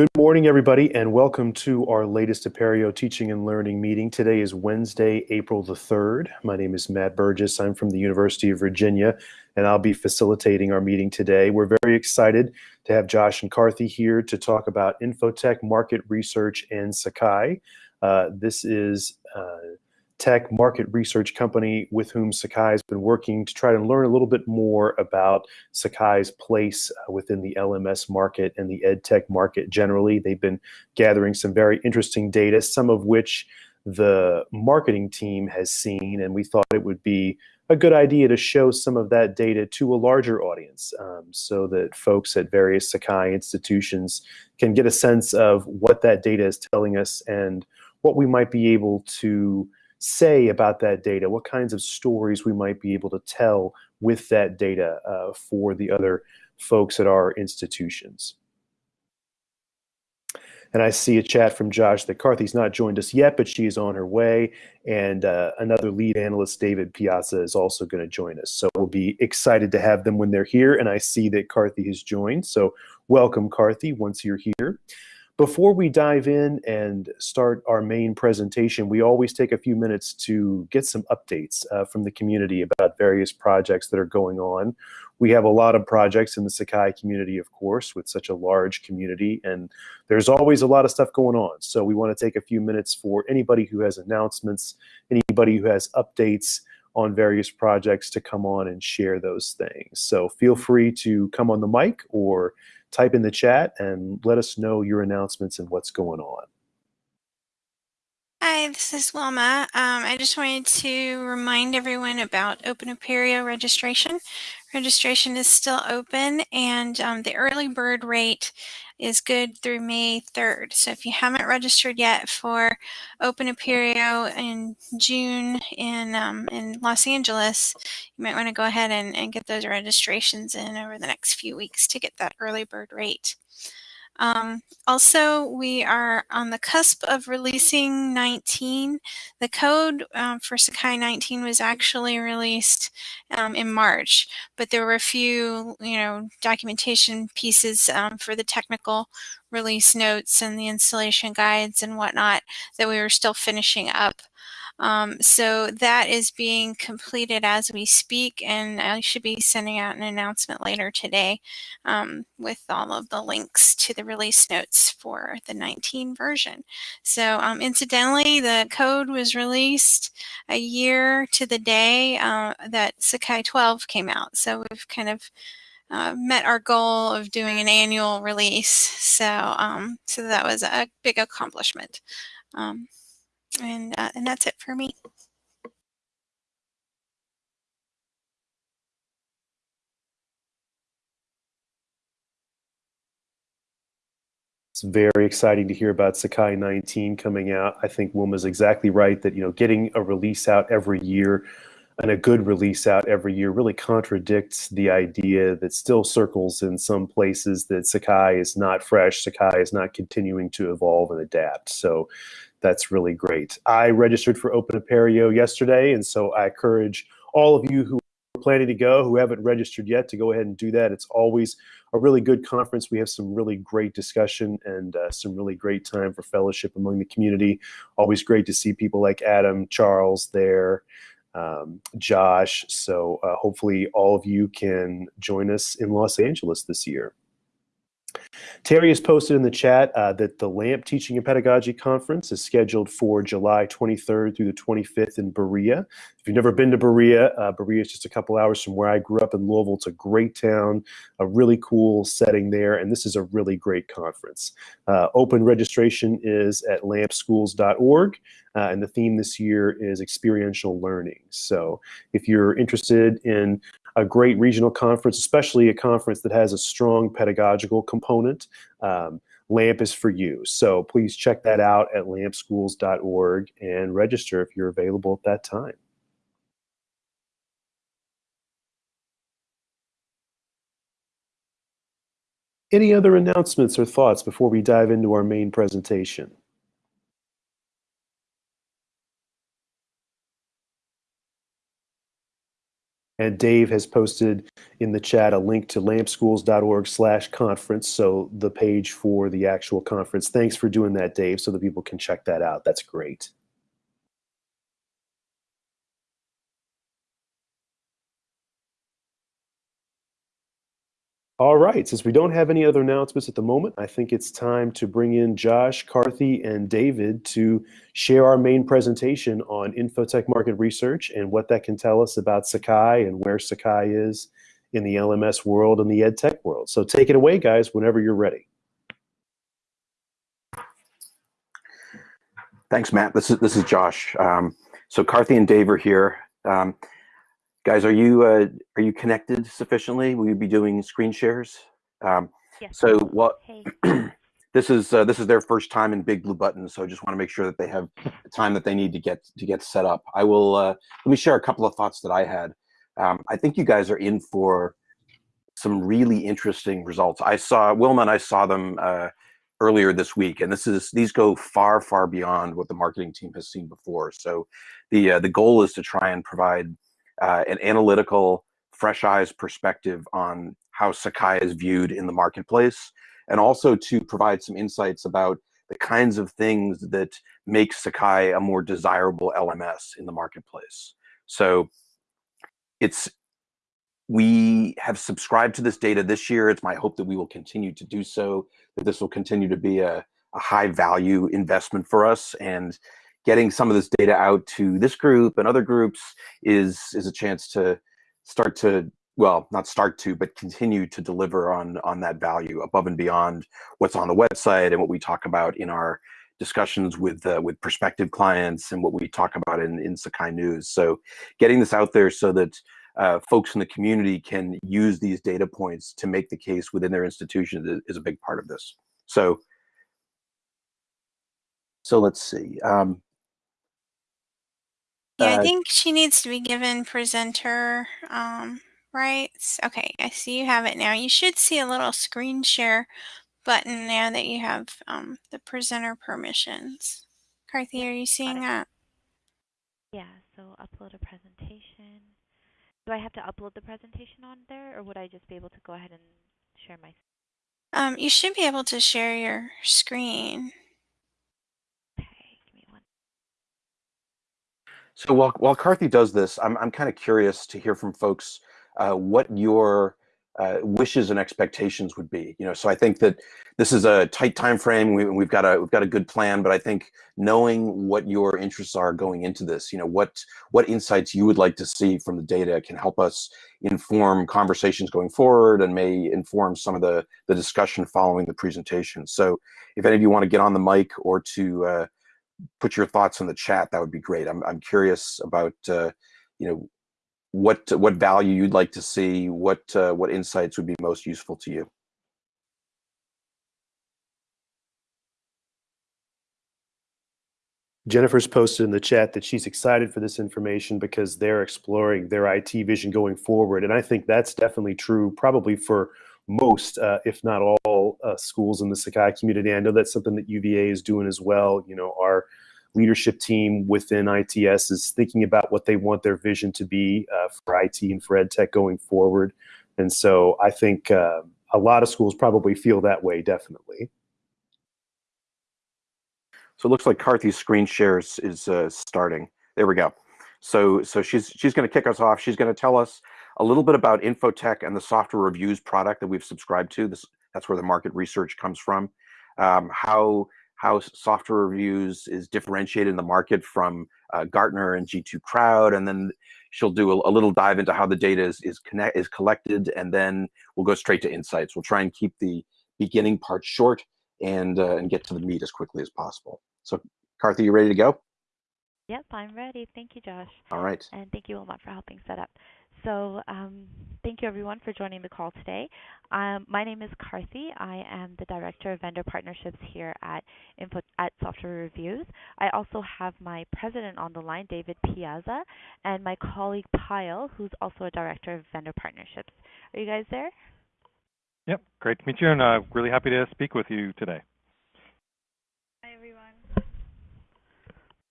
Good morning, everybody, and welcome to our latest Apereo Teaching and Learning meeting. Today is Wednesday, April the 3rd. My name is Matt Burgess. I'm from the University of Virginia, and I'll be facilitating our meeting today. We're very excited to have Josh and Carthy here to talk about Infotech market research and Sakai. Uh, this is uh, tech market research company with whom Sakai has been working to try to learn a little bit more about Sakai's place uh, within the LMS market and the ed tech market generally. They've been gathering some very interesting data, some of which the marketing team has seen, and we thought it would be a good idea to show some of that data to a larger audience um, so that folks at various Sakai institutions can get a sense of what that data is telling us and what we might be able to say about that data, what kinds of stories we might be able to tell with that data uh, for the other folks at our institutions. And I see a chat from Josh that Carthy's not joined us yet, but she is on her way. And uh, another lead analyst, David Piazza, is also going to join us. So we'll be excited to have them when they're here. And I see that Carthy has joined. So welcome, Carthy, once you're here. Before we dive in and start our main presentation, we always take a few minutes to get some updates uh, from the community about various projects that are going on. We have a lot of projects in the Sakai community, of course, with such a large community, and there's always a lot of stuff going on. So we want to take a few minutes for anybody who has announcements, anybody who has updates on various projects to come on and share those things. So feel free to come on the mic or type in the chat and let us know your announcements and what's going on. Hi, this is Wilma. Um, I just wanted to remind everyone about Open Apereo registration. Registration is still open and um, the early bird rate is good through May 3rd. So if you haven't registered yet for Open Apereo in June in, um, in Los Angeles, you might want to go ahead and, and get those registrations in over the next few weeks to get that early bird rate. Um, also, we are on the cusp of releasing 19. The code um, for Sakai 19 was actually released um, in March, but there were a few, you know, documentation pieces um, for the technical release notes and the installation guides and whatnot that we were still finishing up. Um, so that is being completed as we speak, and I should be sending out an announcement later today um, with all of the links to the release notes for the 19 version. So um, incidentally, the code was released a year to the day uh, that Sakai 12 came out. So we've kind of uh, met our goal of doing an annual release. So, um, so that was a big accomplishment. And, uh, and that's it for me. It's very exciting to hear about Sakai 19 coming out. I think Wilma's exactly right that, you know, getting a release out every year and a good release out every year really contradicts the idea that still circles in some places that Sakai is not fresh, Sakai is not continuing to evolve and adapt. So that's really great. I registered for Open Apereo yesterday, and so I encourage all of you who are planning to go, who haven't registered yet, to go ahead and do that. It's always a really good conference. We have some really great discussion and uh, some really great time for fellowship among the community. Always great to see people like Adam, Charles there, um, Josh. So uh, hopefully all of you can join us in Los Angeles this year. Terry has posted in the chat uh, that the LAMP Teaching and Pedagogy Conference is scheduled for July 23rd through the 25th in Berea. If you've never been to Berea, uh, Berea is just a couple hours from where I grew up in Louisville. It's a great town, a really cool setting there, and this is a really great conference. Uh, open registration is at lampschools.org, uh, and the theme this year is experiential learning. So if you're interested in a great regional conference, especially a conference that has a strong pedagogical component. Um, LAMP is for you. So please check that out at lampschools.org and register if you're available at that time. Any other announcements or thoughts before we dive into our main presentation? And Dave has posted in the chat a link to lampschools.org slash conference, so the page for the actual conference. Thanks for doing that, Dave, so that people can check that out. That's great. All right, since we don't have any other announcements at the moment, I think it's time to bring in Josh, Carthy, and David to share our main presentation on Infotech market research and what that can tell us about Sakai and where Sakai is in the LMS world and the EdTech world. So take it away, guys, whenever you're ready. Thanks, Matt. This is this is Josh. Um, so Carthy and Dave are here. Um, Guys, are you uh, are you connected sufficiently? Will you be doing screen shares? Um, yes. So what? Hey. this is uh, this is their first time in Big Blue Button, so I just want to make sure that they have the time that they need to get to get set up. I will uh, let me share a couple of thoughts that I had. Um, I think you guys are in for some really interesting results. I saw Wilma and I saw them uh, earlier this week, and this is these go far far beyond what the marketing team has seen before. So the uh, the goal is to try and provide uh, an analytical, fresh eyes perspective on how Sakai is viewed in the marketplace, and also to provide some insights about the kinds of things that make Sakai a more desirable LMS in the marketplace. So it's we have subscribed to this data this year. It's my hope that we will continue to do so, that this will continue to be a, a high value investment for us. And getting some of this data out to this group and other groups is is a chance to start to well not start to but continue to deliver on on that value above and beyond what's on the website and what we talk about in our discussions with uh, with prospective clients and what we talk about in in Sakai News. So getting this out there so that uh, folks in the community can use these data points to make the case within their institution is, a big part of this. So so let's see. Um, Yeah, I Uh, think she needs to be given presenter um, rights. Okay, I see you have it now. You should see a little screen share button now that you have um, the presenter permissions. Carthy, are you seeing that? Yeah, so upload a presentation. Do I have to upload the presentation on there, or would I just be able to go ahead and share my? Um, you should be able to share your screen. Okay, give me one. So while while Carthy does this, I'm I'm kind of curious to hear from folks uh, what your uh, wishes and expectations would be. You know, so I think that this is a tight time frame. We, we've got a we've got a good plan, but I think knowing what your interests are going into this, you know, what what insights you would like to see from the data can help us inform conversations going forward and may inform some of the the discussion following the presentation. So if any of you want to get on the mic or to uh, put your thoughts in the chat, that would be great. I'm, I'm curious about, uh, you know, what what value you'd like to see, what uh, what insights would be most useful to you. Jennifer's posted in the chat that she's excited for this information because they're exploring their IT vision going forward. And I think that's definitely true, probably for most, uh, if not all, uh, schools in the Sakai community. I know that's something that UVA is doing as well. You know, our leadership team within ITS is thinking about what they want their vision to be uh, for IT and for EdTech going forward. And so I think uh, a lot of schools probably feel that way, definitely. So it looks like Carthy's screen shares is uh, starting. There we go. So so she's she's going to kick us off. She's going to tell us a little bit about Infotech and the software reviews product that we've subscribed to. This that's where the market research comes from. Um, how how software reviews is differentiated in the market from uh, Gartner and G2 Crowd, and then she'll do a, a, little dive into how the data is is connect is collected, and then we'll go straight to insights. We'll try and keep the beginning part short and uh, and get to the meat as quickly as possible. So, Carthy, you ready to go? Yep, I'm ready. Thank you, Josh. All right. And thank you, Wilmot, for helping set up. So um, thank you everyone for joining the call today. Um, my name is Carthy. I am the Director of Vendor Partnerships here at Info at Software Reviews. I also have my president on the line, David Piazza, and my colleague Pyle, who's also a Director of Vendor Partnerships. Are you guys there? Yep, great to meet you, and uh, really happy to speak with you today. Hi everyone.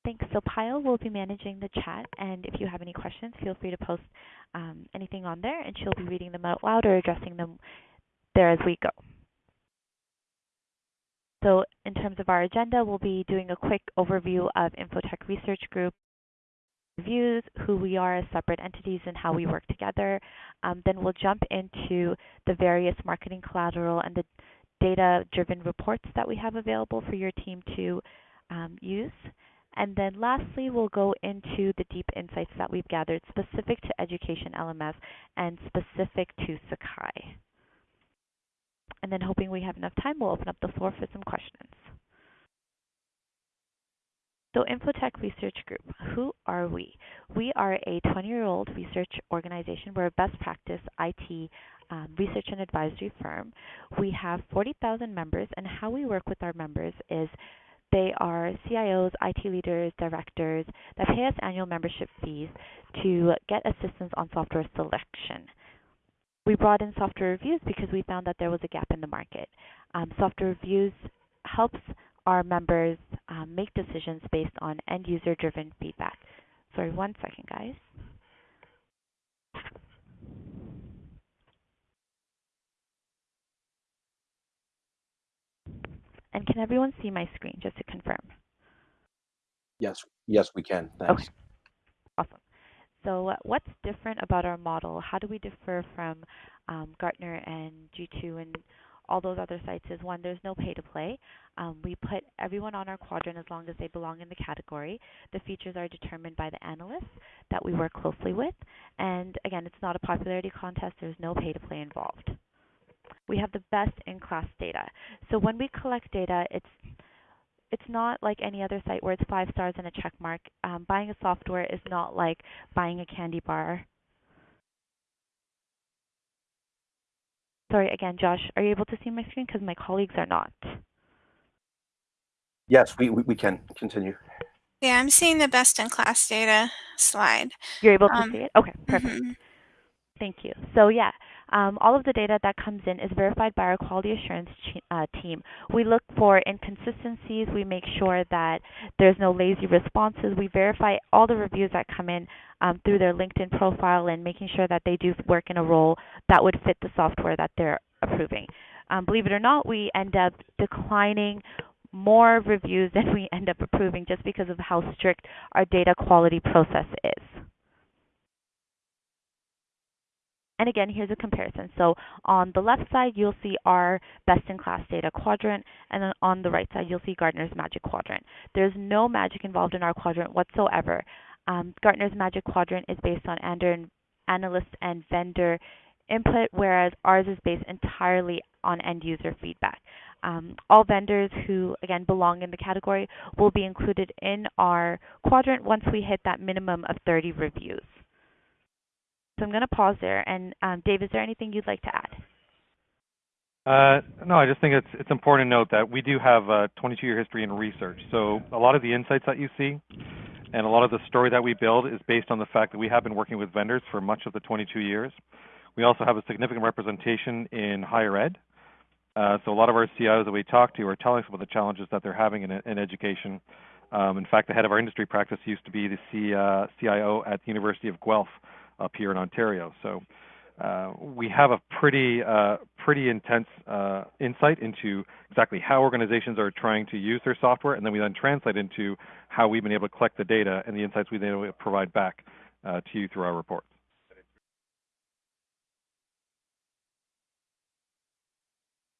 Thanks. So Pyle will be managing the chat, and if you have any questions, feel free to post um, anything on there, and she'll be reading them out loud or addressing them there as we go. So in terms of our agenda, we'll be doing a quick overview of Infotech Research Group, reviews, who we are as separate entities and how we work together. Um, then we'll jump into the various marketing collateral and the data-driven reports that we have available for your team to um, use. And then lastly, we'll go into the deep insights that we've gathered specific to Education LMS and specific to Sakai. And then hoping we have enough time, we'll open up the floor for some questions. So Infotech Research Group, who are we? We are a 20-year-old research organization. We're a best practice IT um, research and advisory firm. We have 40,000 members, and how we work with our members is they are CIOs, IT leaders, directors that pay us annual membership fees to get assistance on software selection. We brought in software reviews because we found that there was a gap in the market. Um, software reviews helps our members um, make decisions based on end user driven feedback. Sorry, one second, guys. And can everyone see my screen just to confirm? Yes, yes, we can. Thanks. Okay. Awesome. So what's different about our model? How do we differ from um, Gartner and G2 and all those other sites is one, there's no pay to play. Um, we put everyone on our quadrant as long as they belong in the category. The features are determined by the analysts that we work closely with. And again, it's not a popularity contest. There's no pay to play involved. We have the best in-class data. So when we collect data, it's it's not like any other site where it's five stars and a check mark. Um, buying a software is not like buying a candy bar. Sorry, again, Josh, are you able to see my screen? Because my colleagues are not. Yes, we, we, we can continue. Yeah, I'm seeing the best in class data slide. You're able to Um, see it? Okay, perfect. Mhm. Thank you. So yeah, um, all of the data that comes in is verified by our quality assurance uh, team. We look for inconsistencies. We make sure that there's no lazy responses. We verify all the reviews that come in um, through their LinkedIn profile and making sure that they do work in a role that would fit the software that they're approving. Um, believe it or not, we end up declining more reviews than we end up approving just because of how strict our data quality process is. And again, here's a comparison. So on the left side, you'll see our best-in-class data quadrant, and then on the right side, you'll see Gartner's Magic Quadrant. There's no magic involved in our quadrant whatsoever. Um, Gartner's Magic Quadrant is based on analyst and vendor input, whereas ours is based entirely on end-user feedback. Um, all vendors who, again, belong in the category will be included in our quadrant once we hit that minimum of 30 reviews. So I'm going to pause there. And um, Dave, is there anything you'd like to add? Uh, no, I just think it's it's important to note that we do have a 22-year history in research. So a lot of the insights that you see, and a lot of the story that we build is based on the fact that we have been working with vendors for much of the 22 years. We also have a significant representation in higher ed. Uh, so a lot of our CIOs that we talk to are telling us about the challenges that they're having in, in education. Um, in fact, the head of our industry practice used to be the C, uh, CIO at the University of Guelph up here in Ontario. So uh, we have a pretty uh, pretty intense uh, insight into exactly how organizations are trying to use their software, and then we then translate into how we've been able to collect the data and the insights able to provide back uh, to you through our reports.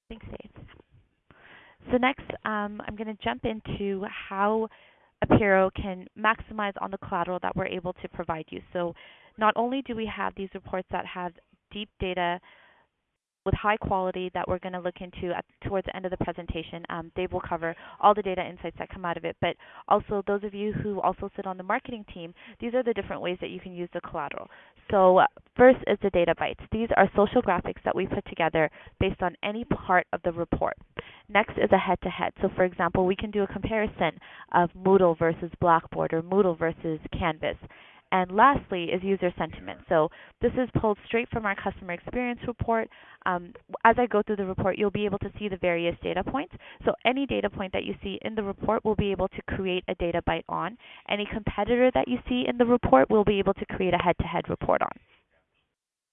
Thanks, Dave. So next, um, I'm going to jump into how Apereo can maximize on the collateral that we're able to provide you. So not only do we have these reports that have deep data with high quality that we're going to look into at, towards the end of the presentation. Um, Dave will cover all the data insights that come out of it, but also those of you who also sit on the marketing team, these are the different ways that you can use the collateral. So uh, first is the data bites. These are social graphics that we put together based on any part of the report. Next is a head-to-head. -head. So for example, we can do a comparison of Moodle versus Blackboard or Moodle versus Canvas And lastly is user sentiment. So this is pulled straight from our customer experience report. Um, as I go through the report, you'll be able to see the various data points. So any data point that you see in the report, we'll be able to create a data bite on. Any competitor that you see in the report, we'll be able to create a head-to-head -head report on.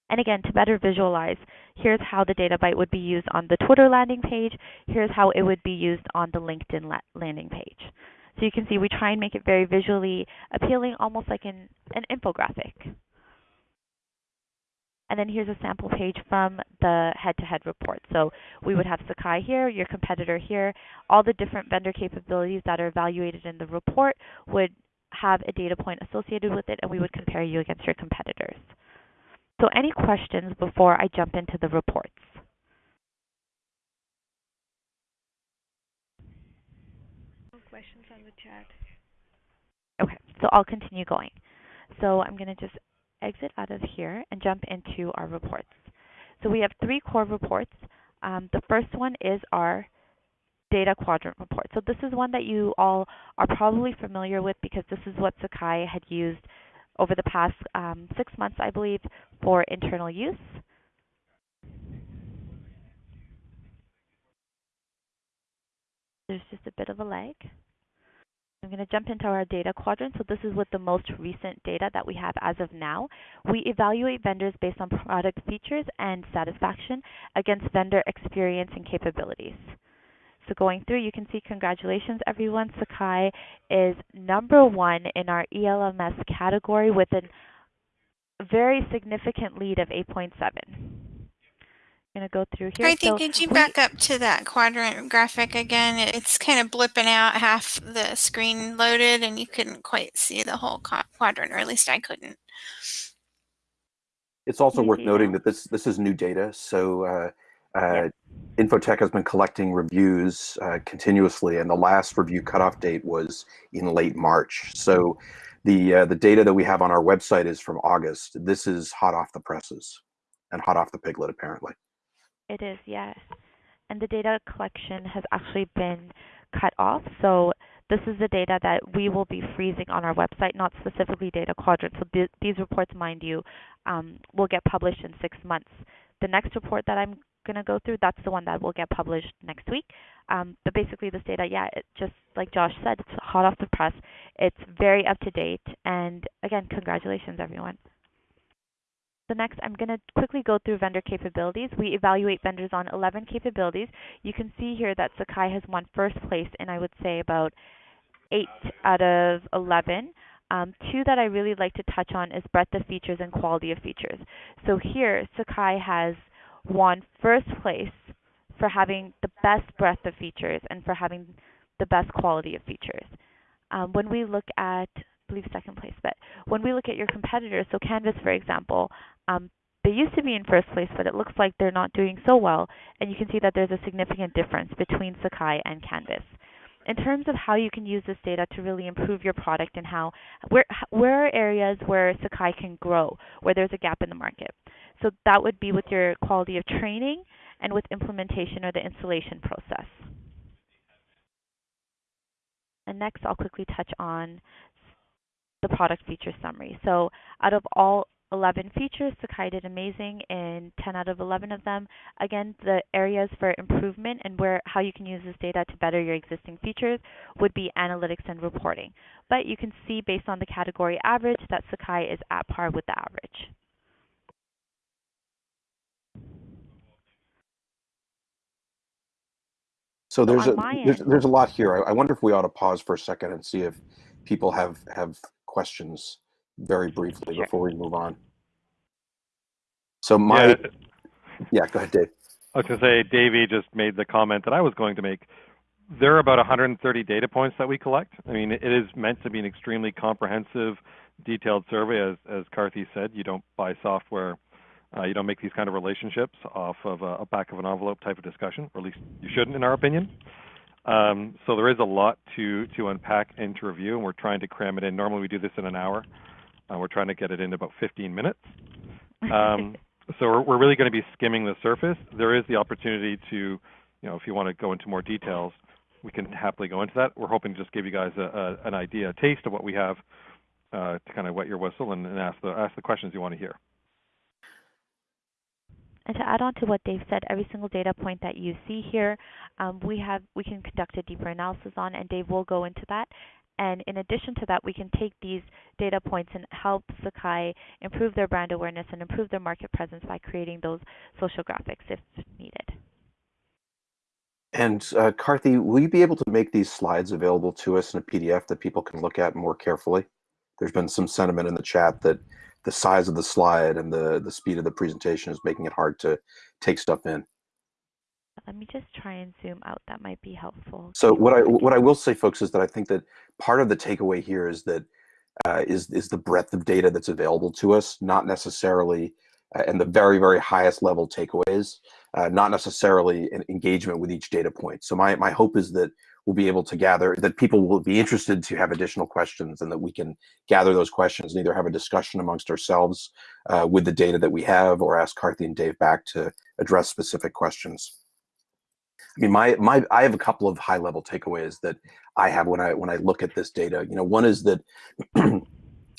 And again, to better visualize, here's how the data bite would be used on the Twitter landing page. Here's how it would be used on the LinkedIn la landing page. So you can see we try and make it very visually appealing, almost like an, an infographic. And then here's a sample page from the head-to-head -head report. So we would have Sakai here, your competitor here. All the different vendor capabilities that are evaluated in the report would have a data point associated with it, and we would compare you against your competitors. So any questions before I jump into the reports? No questions on the chat. Okay, so I'll continue going. So I'm going to just exit out of here and jump into our reports. So we have three core reports. Um, the first one is our data quadrant report. So this is one that you all are probably familiar with because this is what Sakai had used over the past um, six months, I believe, for internal use. There's just a bit of a lag. I'm going to jump into our data quadrant. So this is with the most recent data that we have as of now. We evaluate vendors based on product features and satisfaction against vendor experience and capabilities. So going through, you can see congratulations everyone. Sakai is number one in our ELMS category with a very significant lead of 8.7. I'm going to go through here. I think, so could you back up to that quadrant graphic again? It's kind of blipping out half the screen loaded and you couldn't quite see the whole quadrant, or at least I couldn't. It's also worth noting that this this is new data. So uh, uh, Info-Tech has been collecting reviews uh, continuously, and the last review cutoff date was in late March. So the uh, the data that we have on our website is from August. This is hot off the presses and hot off the piglet, apparently. It is, yes. And the data collection has actually been cut off. So this is the data that we will be freezing on our website, not specifically data quadrant. So th these reports, mind you, um, will get published in six months. The next report that I'm going to go through, that's the one that will get published next week. Um, but basically, this data, yeah, it just like Josh said, it's hot off the press. It's very up to date. And again, congratulations, everyone. So next, I'm going to quickly go through vendor capabilities. We evaluate vendors on 11 capabilities. You can see here that Sakai has won first place in, I would say, about 8 out of 11. Um, two that I really like to touch on is breadth of features and quality of features. So here, Sakai has won first place for having the best breadth of features and for having the best quality of features. Um, when we look at, I believe second place, but when we look at your competitors, so Canvas, for example, um, they used to be in first place, but it looks like they're not doing so well, and you can see that there's a significant difference between Sakai and Canvas. In terms of how you can use this data to really improve your product and how, where, where are areas where Sakai can grow, where there's a gap in the market. So that would be with your quality of training and with implementation or the installation process. And next, I'll quickly touch on the product feature summary. So out of all 11 features, Sakai did amazing in 10 out of 11 of them. Again, the areas for improvement and where how you can use this data to better your existing features would be analytics and reporting. But you can see based on the category average that Sakai is at par with the average. So there's a there's, there's, a lot here. I, I, wonder if we ought to pause for a second and see if people have have questions very briefly sure. before we move on. So my yeah. yeah, go ahead, Dave. I was going to say, Davey just made the comment that I was going to make. There are about 130 data points that we collect. I mean, it is meant to be an extremely comprehensive, detailed survey. As as Karthi said, you don't buy software uh, you don't make these kind of relationships off of a, a, back of an envelope type of discussion, or at least you shouldn't, in our opinion. Um, so there is a lot to to unpack and to review, and we're trying to cram it in. Normally we do this in an hour. Uh, we're trying to get it in about 15 minutes. Um, so we're, we're really going to be skimming the surface. There is the opportunity to, you know, if you want to go into more details, we can happily go into that. We're hoping to just give you guys a, a, an idea, a taste of what we have uh, to kind of wet your whistle and, and ask the ask the questions you want to hear. And to add on to what Dave said, every single data point that you see here, um, we have we can conduct a deeper analysis on, and Dave will go into that. And in addition to that, we can take these data points and help Sakai improve their brand awareness and improve their market presence by creating those social graphics if needed. And uh, Karthi, will you be able to make these slides available to us in a PDF that people can look at more carefully? There's been some sentiment in the chat that the size of the slide and the, the speed of the presentation is making it hard to take stuff in. Let me just try and zoom out. That might be helpful. So what I what I will say, folks, is that I think that part of the takeaway here is that uh, is is the breadth of data that's available to us, not necessarily uh, and the very very highest level takeaways, uh, not necessarily an engagement with each data point. So my my hope is that we'll be able to gather that people will be interested to have additional questions and that we can gather those questions and either have a discussion amongst ourselves uh, with the data that we have or ask Karthi and Dave back to address specific questions. I mean, my my I have a couple of high level takeaways that I have when I when I look at this data. You know, one is that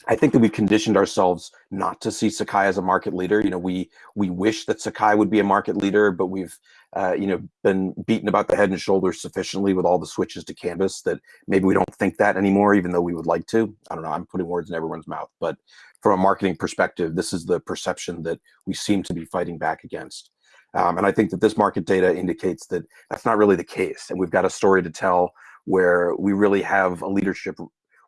I think that we've conditioned ourselves not to see Sakai as a market leader. You know, we we wish that Sakai would be a market leader, but we've uh, you know been beaten about the head and shoulders sufficiently with all the switches to Canvas that maybe we don't think that anymore, even though we would like to. I don't know. I'm putting words in everyone's mouth, but from a marketing perspective, this is the perception that we seem to be fighting back against. Um, and I think that this market data indicates that that's not really the case. And we've got a story to tell where we really have a leadership,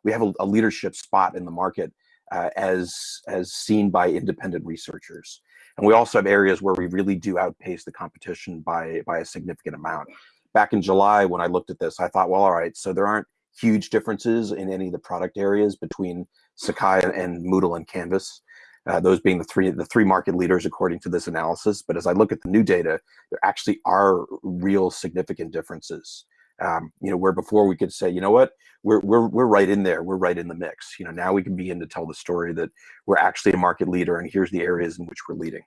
we have a, a leadership spot in the market uh, as, as seen by independent researchers. And we also have areas where we really do outpace the competition by, by a significant amount. Back in July, when I looked at this, I thought, well, all right, so there aren't huge differences in any of the product areas between Sakai and Moodle and Canvas uh, those being the three the three market leaders according to this analysis. But as I look at the new data, there actually are real significant differences. Um, you know, where before we could say, you know what, we're we're we're right in there, we're right in the mix. You know, now we can begin to tell the story that we're actually a market leader, and here's the areas in which we're leading.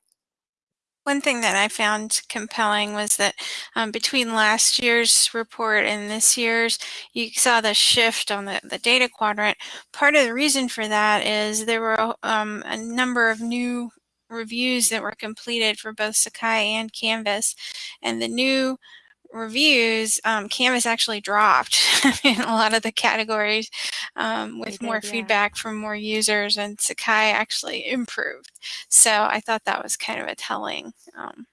One thing that I found compelling was that um, between last year's report and this year's, you saw the shift on the, the data quadrant. Part of the reason for that is there were um, a number of new reviews that were completed for both Sakai and Canvas. And the new reviews, um, Canvas actually dropped in a lot of the categories um, with more yeah. feedback from more users, and Sakai actually improved. So I thought that was kind of a telling um,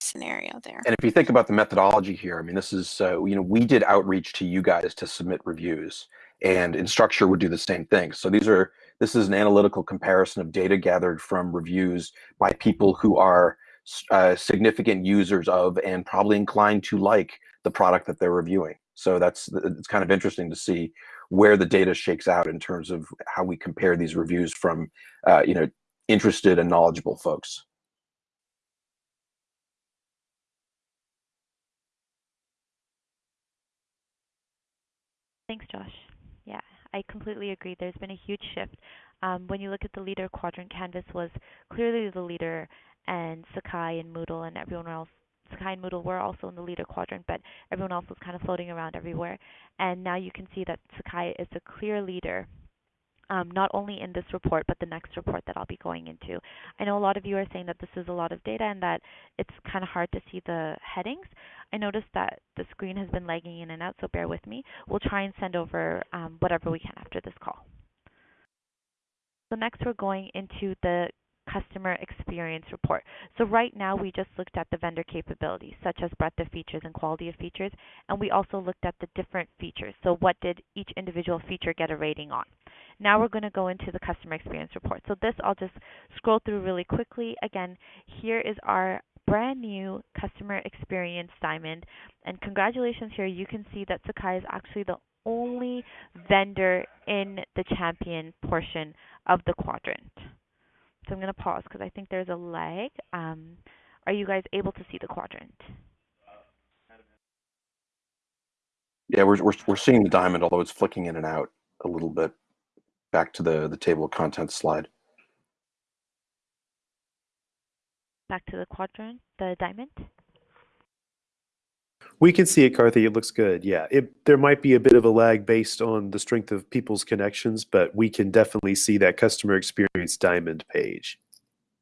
scenario there. And if you think about the methodology here, I mean, this is, uh, you know, we did outreach to you guys to submit reviews, and Instructure would do the same thing. So these are, this is an analytical comparison of data gathered from reviews by people who are uh, significant users of and probably inclined to like the product that they're reviewing. So that's it's kind of interesting to see where the data shakes out in terms of how we compare these reviews from uh, you know interested and knowledgeable folks. Thanks, Josh. Yeah, I completely agree. There's been a huge shift. Um, when you look at the leader quadrant, Canvas was clearly the leader and Sakai and Moodle and everyone else. Sakai and Moodle were also in the leader quadrant, but everyone else was kind of floating around everywhere. And now you can see that Sakai is the clear leader, um, not only in this report, but the next report that I'll be going into. I know a lot of you are saying that this is a lot of data and that it's kind of hard to see the headings. I noticed that the screen has been lagging in and out, so bear with me. We'll try and send over um, whatever we can after this call. So next we're going into the customer experience report. So right now we just looked at the vendor capabilities such as breadth of features and quality of features and we also looked at the different features. So what did each individual feature get a rating on? Now we're going to go into the customer experience report. So this I'll just scroll through really quickly. Again, here is our brand new customer experience diamond and congratulations here you can see that Sakai is actually the only vendor in the champion portion of the quadrant. So I'm going to pause because I think there's a lag. Um, are you guys able to see the quadrant? Yeah, we're, we're, we're seeing the diamond, although it's flicking in and out a little bit. Back to the, the table of contents slide. Back to the quadrant, the diamond? We can see it, Carthy. It looks good. Yeah, it, there might be a bit of a lag based on the strength of people's connections, but we can definitely see that customer experience diamond page.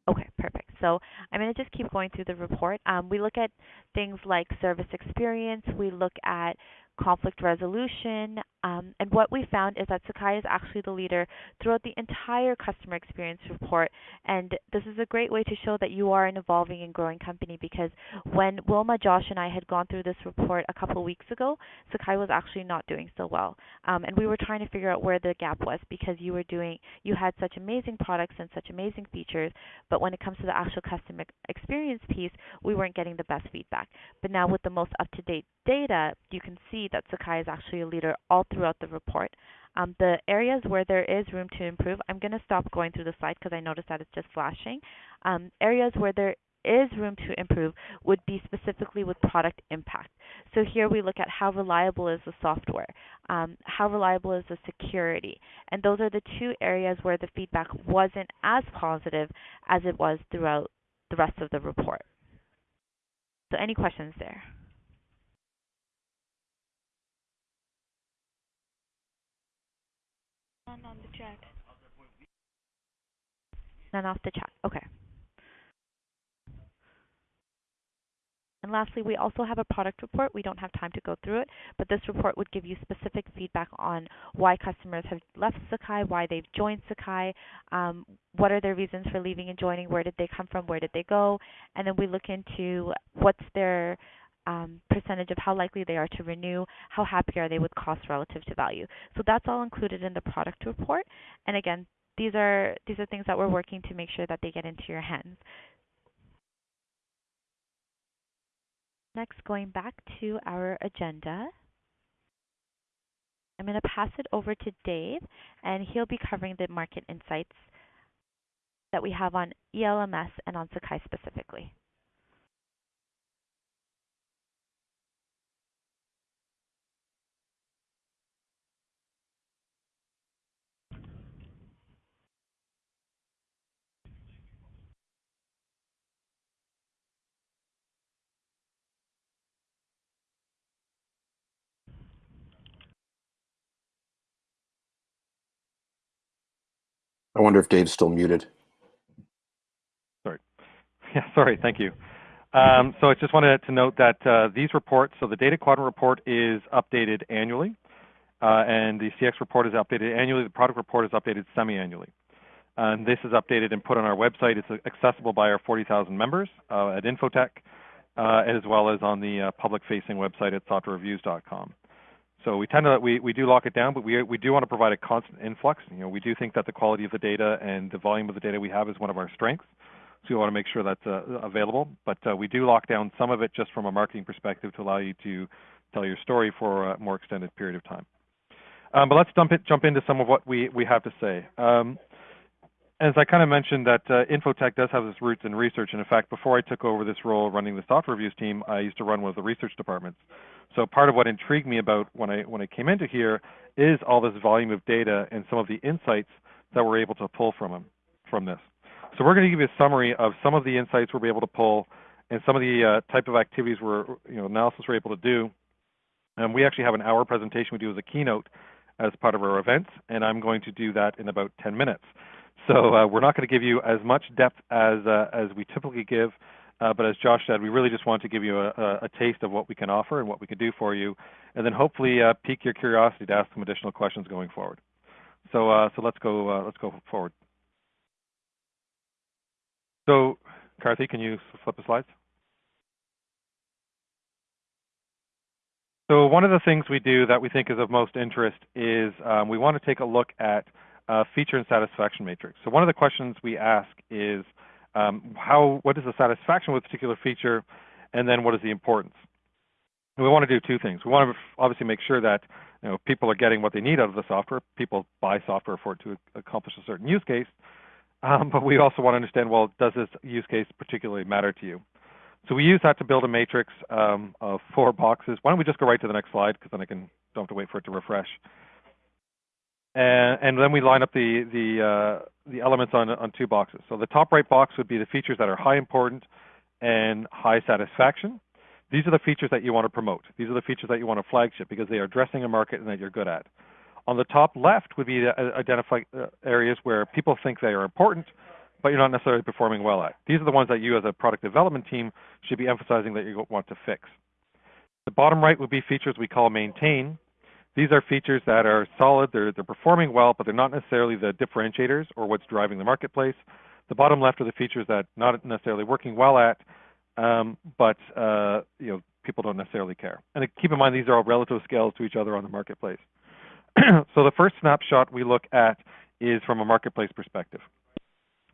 Okay, perfect. So I'm going to just keep going through the report. Um, we look at things like service experience. We look at conflict resolution. Um, and what we found is that Sakai is actually the leader throughout the entire customer experience report. And this is a great way to show that you are an evolving and growing company because when Wilma, Josh, and I had gone through this report a couple of weeks ago, Sakai was actually not doing so well. Um, and we were trying to figure out where the gap was because you were doing, you had such amazing products and such amazing features, but when it comes to the actual customer experience piece, we weren't getting the best feedback. But now with the most up-to-date data, you can see that Sakai is actually a leader all throughout the report. Um, the areas where there is room to improve, I'm going to stop going through the slide because I noticed that it's just flashing. Um, areas where there is room to improve would be specifically with product impact. So here we look at how reliable is the software, um, how reliable is the security, and those are the two areas where the feedback wasn't as positive as it was throughout the rest of the report. So any questions there? None on the chat. None off the chat. Okay. And lastly, we also have a product report. We don't have time to go through it, but this report would give you specific feedback on why customers have left Sakai, why they've joined Sakai, um, what are their reasons for leaving and joining, where did they come from, where did they go, and then we look into what's their um, percentage of how likely they are to renew, how happy are they with cost relative to value. So that's all included in the product report. And again, these are these are things that we're working to make sure that they get into your hands. Next, going back to our agenda, I'm going to pass it over to Dave, and he'll be covering the market insights that we have on ELMS and on Sakai specifically. I wonder if Dave's still muted. Sorry. Yeah, sorry. Thank you. Um, so I just wanted to note that uh, these reports, so the data quadrant report is updated annually, uh, and the CX report is updated annually. The product report is updated semi-annually. And this is updated and put on our website. It's accessible by our 40,000 members uh, at Infotech, uh, as well as on the uh, public-facing website at softwarereviews.com. So we tend to we, we do lock it down, but we we do want to provide a constant influx. You know, we do think that the quality of the data and the volume of the data we have is one of our strengths. So we want to make sure that's uh, available. But uh, we do lock down some of it just from a marketing perspective to allow you to tell your story for a more extended period of time. Um, but let's jump, it, jump into some of what we, we have to say. Um, as I kind of mentioned, that uh, Infotech does have its roots in research. And in fact, before I took over this role running the software reviews team, I used to run one of the research departments. So part of what intrigued me about when I when I came into here is all this volume of data and some of the insights that we're able to pull from them, from this. So we're going to give you a summary of some of the insights we'll be able to pull and some of the uh, type of activities we're you know analysis we're able to do. And we actually have an hour presentation we do as a keynote as part of our events, and I'm going to do that in about 10 minutes. So uh, we're not going to give you as much depth as uh, as we typically give, uh, but as Josh said, we really just want to give you a, a, taste of what we can offer and what we can do for you, and then hopefully uh, pique your curiosity to ask some additional questions going forward. So uh, so let's go uh, let's go forward. So, Carthy, can you flip the slides? So one of the things we do that we think is of most interest is um, we want to take a look at uh, feature and satisfaction matrix. So one of the questions we ask is um, how, what is the satisfaction with a particular feature, and then what is the importance? And we want to do two things. We want to obviously make sure that you know, people are getting what they need out of the software. People buy software for it to accomplish a certain use case. Um, but we also want to understand, well, does this use case particularly matter to you? So we use that to build a matrix um, of four boxes. Why don't we just go right to the next slide, because then I can don't have to wait for it to refresh. And, and then we line up the the uh, the elements on on two boxes. So the top right box would be the features that are high important and high satisfaction. these are the features that you want to promote. These are the features that you want to flagship because they are addressing a market and that you're good at. On the top left would be to identify uh, areas where people think they are important, but you're not necessarily performing well at. These are the ones that you as a product development team should be emphasizing that you want to fix. The bottom right would be features we call maintain. These are features that are solid, they're, they're performing well, but they're not necessarily the differentiators or what's driving the marketplace. The bottom left are the features that not necessarily working well at, um, but uh, you know people don't necessarily care. And keep in mind these are all relative scales to each other on the marketplace. so the first snapshot we look at is from a marketplace perspective.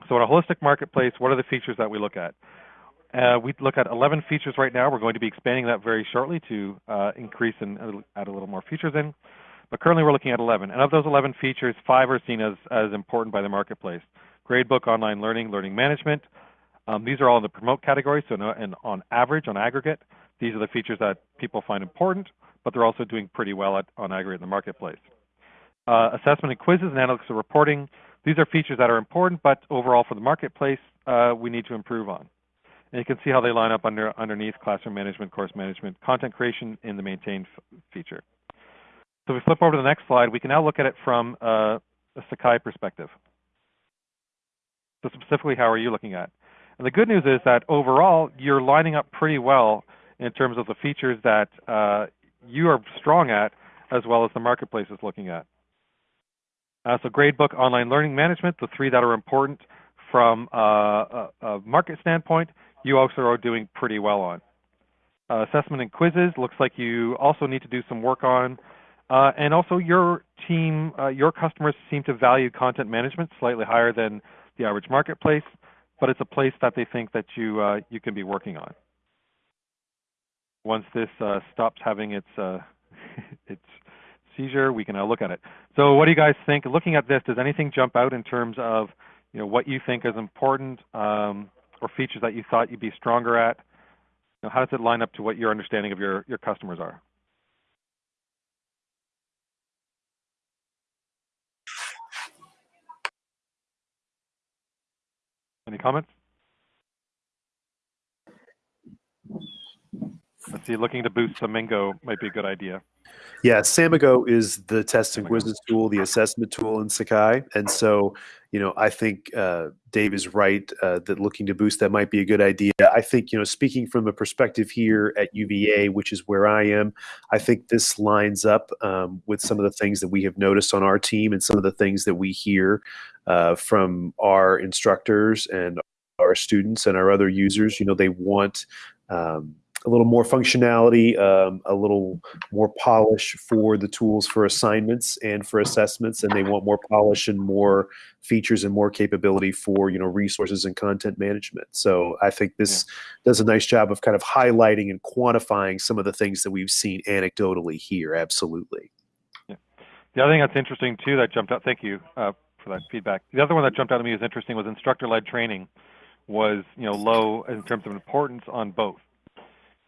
So in a holistic marketplace, what are the features that we look at? Uh, we look at 11 features right now. We're going to be expanding that very shortly to uh, increase and add a little more features in. But currently we're looking at 11. And of those 11 features, five are seen as, as important by the marketplace. Gradebook, online learning, learning management. Um, these are all in the promote category, so no, and on average, on aggregate, these are the features that people find important, but they're also doing pretty well at, on aggregate in the marketplace. Uh, assessment and quizzes and analytics and reporting. These are features that are important, but overall for the marketplace, uh, we need to improve on. And you can see how they line up under, underneath classroom management, course management, content creation in the maintained feature. So we flip over to the next slide, we can now look at it from uh, a Sakai perspective. So specifically, how are you looking at? And the good news is that overall, you're lining up pretty well in terms of the features that uh, you are strong at, as well as the marketplace is looking at. Uh, so gradebook, online learning management, the three that are important from uh, a, a, market standpoint, you also are doing pretty well on. Uh, assessment and quizzes looks like you also need to do some work on. Uh, and also your team, uh, your customers seem to value content management slightly higher than the average marketplace, but it's a place that they think that you, uh, you can be working on. Once this stops having its, its seizure, we can now look at it. So what do you guys think? Looking at this, does anything jump out in terms of you know, what you think is important um, or features that you thought you'd be stronger at? You know, how does it line up to what your understanding of your, your customers are? Any comments? Let's see, looking to boost Samigo might be a good idea. Yeah, Samigo is the test and quizzes tool, the assessment tool in Sakai. And so, you know, I think uh, Dave is right uh, that looking to boost that might be a good idea. I think, you know, speaking from a perspective here at UVA, which is where I am, I think this lines up um, with some of the things that we have noticed on our team and some of the things that we hear uh, from our instructors and our students and our other users. You know, they want um, a little more functionality, um, a little more polish for the tools for assignments and for assessments, and they want more polish and more features and more capability for you know resources and content management. So I think this yeah. does a nice job of kind of highlighting and quantifying some of the things that we've seen anecdotally here. Absolutely. Yeah. The other thing that's interesting too that jumped out. Thank you uh, for that feedback. The other one that jumped out at me was interesting was instructor-led training was you know low in terms of importance on both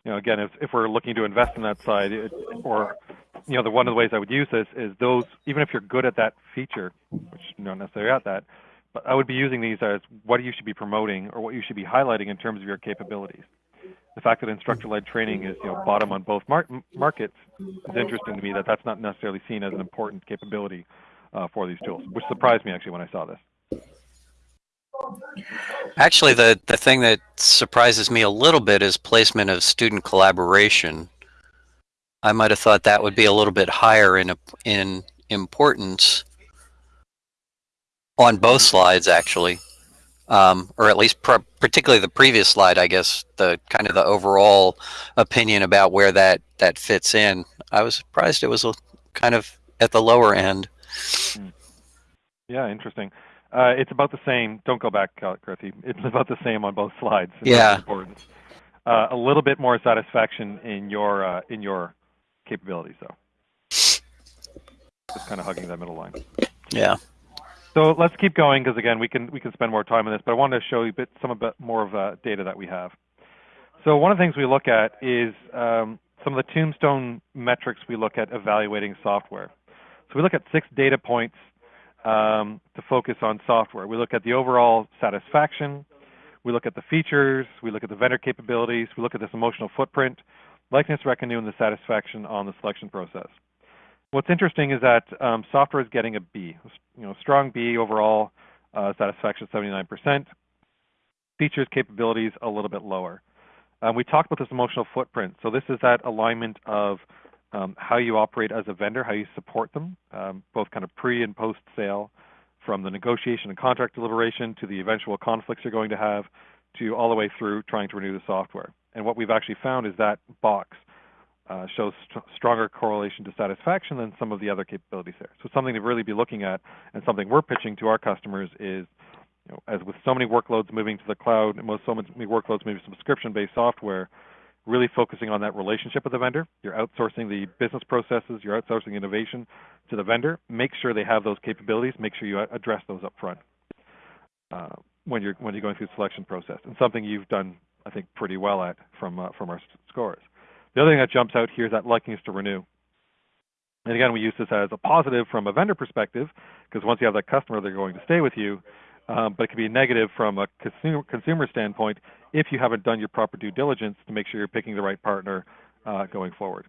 you know, again, if, if we're looking to invest in that side, it, or you know, the one of the ways I would use this is those, even if you're good at that feature, which you're not necessarily at that, but I would be using these as what you should be promoting or what you should be highlighting in terms of your capabilities. The fact that instructor-led training is, you know, bottom on both mar markets is interesting to me. That that's not necessarily seen as an important capability uh, for these tools, which surprised me actually when I saw this. Actually, the, the thing that surprises me a little bit is placement of student collaboration. I might have thought that would be a little bit higher in, in importance on both slides, actually. Um, or at least particularly the previous slide, I guess, the kind of the overall opinion about where that, that fits in. I was surprised it was a, kind of at the lower end. Hmm. Yeah, interesting. Uh, it's about the same. Don't go back, Chrissy. It's about the same on both slides. Yeah. Uh, a little bit more satisfaction in your uh, in your capabilities, though. Just kind of hugging that middle line. Yeah. So let's keep going because again, we can we can spend more time on this, but I wanted to show you a bit some a bit more of the data that we have. So one of the things we look at is um, some of the tombstone metrics we look at evaluating software. So we look at six data points um, to focus on software. We look at the overall satisfaction. We look at the features, we look at the vendor capabilities, we look at this emotional footprint, likeness reckoning, and the satisfaction on the selection process. What's interesting is that um, software is getting a B, you know, strong B overall, uh, satisfaction 79%. Features, capabilities a little bit lower. Um, we talked about this emotional footprint. So this is that alignment of um, how you operate as a vendor, how you support them, um, both kind of pre and post sale, from the negotiation and contract deliberation to the eventual conflicts you're going to have, to all the way through trying to renew the software. And what we've actually found is that box uh, shows st stronger correlation to satisfaction than some of the other capabilities there. So something to really be looking at, and something we're pitching to our customers is, you know, as with so many workloads moving to the cloud, and most so many workloads moving to subscription-based software, really focusing on that relationship with the vendor. You're outsourcing the business processes, you're outsourcing innovation to the vendor. Make sure they have those capabilities. Make sure you address those up front uh, when you're when you're going through the selection process. And something you've done, I think, pretty well at from uh, from our scores. The other thing that jumps out here is that likeness to renew. And again, we use this as a positive from a vendor perspective, because once you have that customer, they're going to stay with you. Um, but it can be negative from a consumer, consumer standpoint if you haven't done your proper due diligence to make sure you're picking the right partner uh, going forward.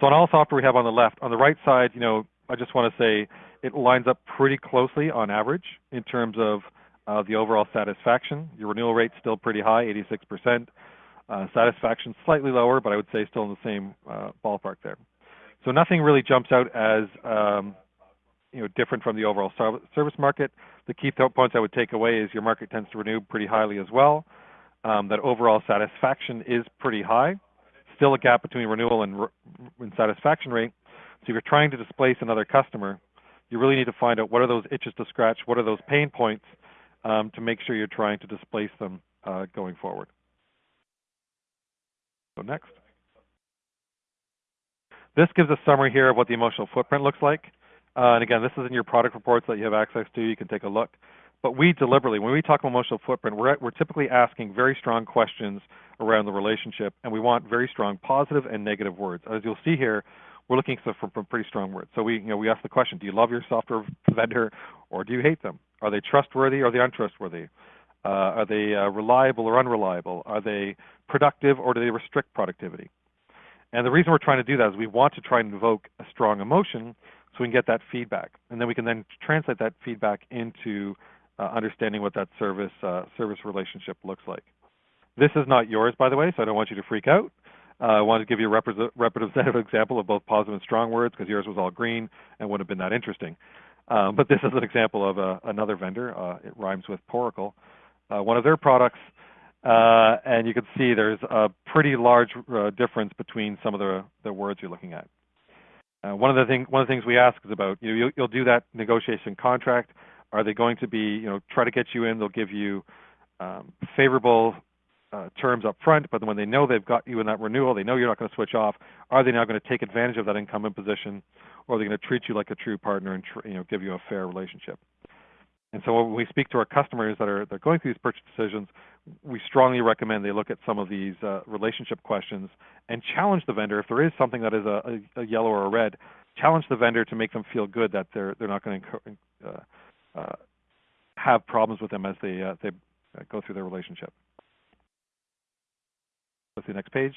So on all software we have on the left, on the right side, you know, I just want to say it lines up pretty closely on average in terms of uh, the overall satisfaction. Your renewal rate's still pretty high, 86%. Uh, satisfaction slightly lower, but I would say still in the same uh, ballpark there. So nothing really jumps out as um, you know different from the overall service market. The key points I would take away is your market tends to renew pretty highly as well. Um, that overall satisfaction is pretty high. Still a gap between renewal and, re and satisfaction rate. So if you're trying to displace another customer, you really need to find out what are those itches to scratch, what are those pain points um, to make sure you're trying to displace them uh, going forward. So next. This gives a summary here of what the emotional footprint looks like. Uh, and again, this is in your product reports that you have access to. You can take a look. But we deliberately, when we talk about emotional footprint, we're, we're typically asking very strong questions around the relationship, and we want very strong positive and negative words. As you'll see here, we're looking for, for, pretty strong words. So we, you know, we ask the question: Do you love your software vendor, or do you hate them? Are they trustworthy or are they untrustworthy? Uh, are they uh, reliable or unreliable? Are they productive or do they restrict productivity? And the reason we're trying to do that is we want to try and invoke a strong emotion so we can get that feedback. And then we can then translate that feedback into uh, understanding what that service, uh, service relationship looks like. This is not yours, by the way, so I don't want you to freak out. Uh, I wanted to give you a representative example of both positive and strong words because yours was all green and wouldn't have been that interesting. Um, but this is an example of a, another vendor. Uh, it rhymes with Poracle. Uh, one of their products uh, and you can see there's a pretty large uh, difference between some of the, the words you're looking at. Uh, one of the thing, one of the things we ask is about you know you'll, do that negotiation contract. Are they going to be you know try to get you in? They'll give you um, favorable uh, terms up front, but when they know they've got you in that renewal, they know you're not going to switch off. Are they now going to take advantage of that incumbent position, or are they going to treat you like a true partner and you know give you a fair relationship? And so when we speak to our customers that are, that are going through these purchase decisions, we strongly recommend they look at some of these uh, relationship questions and challenge the vendor. If there is something that is a, a, a, yellow or a red, challenge the vendor to make them feel good that they're they're not going to uh, uh, have problems with them as they uh, they uh, go through their relationship. To the next page.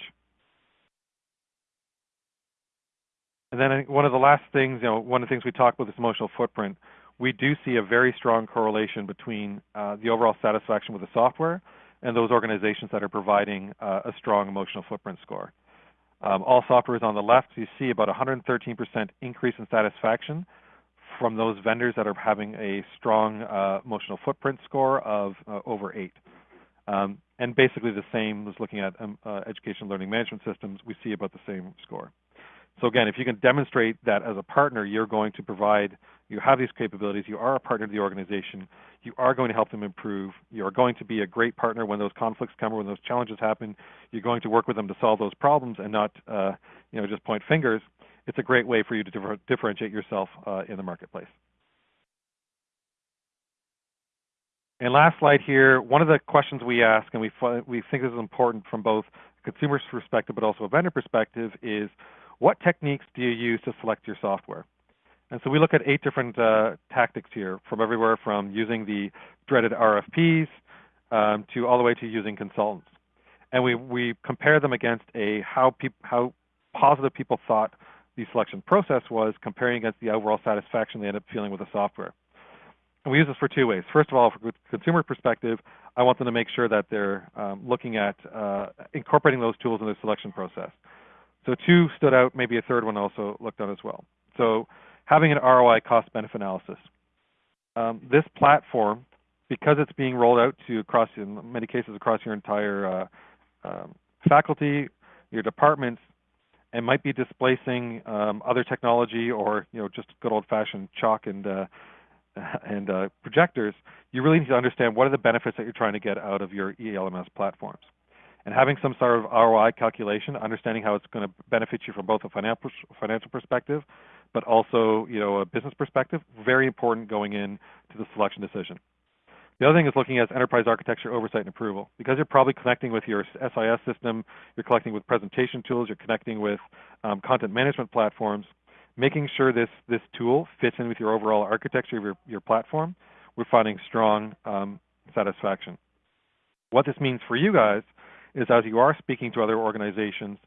And then one of the last things, you know, one of the things we talk about this emotional footprint we do see a very strong correlation between uh, the overall satisfaction with the software and those organizations that are providing uh, a strong emotional footprint score. Um, all software is on the left. You see about 113% increase in satisfaction from those vendors that are having a strong uh, emotional footprint score of uh, over 8. Um, and basically the same as looking at um, uh, education learning management systems, we see about the same score. So again, if you can demonstrate that as a partner, you're going to provide you have these capabilities, you are a partner of the organization, you are going to help them improve, you are going to be a great partner when those conflicts come or when those challenges happen, you're going to work with them to solve those problems and not uh, you know, just point fingers, it's a great way for you to differ differentiate yourself uh, in the marketplace. And last slide here, one of the questions we ask, and we, we think this is important from both a consumer's perspective but also a vendor perspective, is what techniques do you use to select your software? And so we look at eight different uh, tactics here, from everywhere from using the dreaded RFPs, um, to all the way to using consultants. And we, we compare them against a how, peop, how positive people thought the selection process was comparing against the overall satisfaction they end up feeling with the software. And we use this for two ways. First of all, from a consumer perspective, I want them to make sure that they're um, looking at uh, incorporating those tools in their selection process. So two stood out, maybe a third one also looked at as well. So having an ROI cost benefit analysis. Um, this platform, because it's being rolled out to across, in many cases, across your entire uh, um, faculty, your departments, and might be displacing um, other technology or you know just good old-fashioned chalk and uh, and uh, projectors, you really need to understand what are the benefits that you're trying to get out of your ELMS platforms. And having some sort of ROI calculation, understanding how it's going to benefit you from both a financial financial perspective, but also you know a business perspective, very important going in to the selection decision. The other thing is looking at enterprise architecture oversight and approval. Because you're probably connecting with your SIS system, you're connecting with presentation tools, you're connecting with um, content management platforms, making sure this, this tool fits in with your overall architecture of your, your platform, we're finding strong um, satisfaction. What this means for you guys is as you are speaking to other organizations